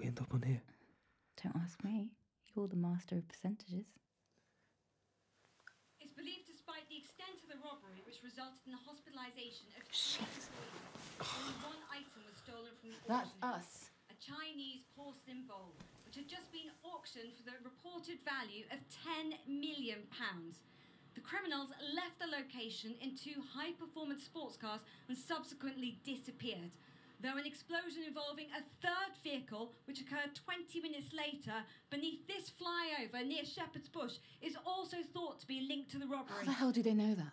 we end up on here? Don't ask me. You're the master of percentages. It's believed despite the extent of the robbery, which resulted in the hospitalisation of two employees, only one item was stolen from the That's auction house, us. A Chinese porcelain bowl, which had just been auctioned for the reported value of £10 million. The criminals left the location in two high performance sports cars and subsequently disappeared. Though an explosion involving a third vehicle, which occurred 20 minutes later beneath this flyover near Shepherd's Bush, is also thought to be linked to the robbery. How the hell do they know that?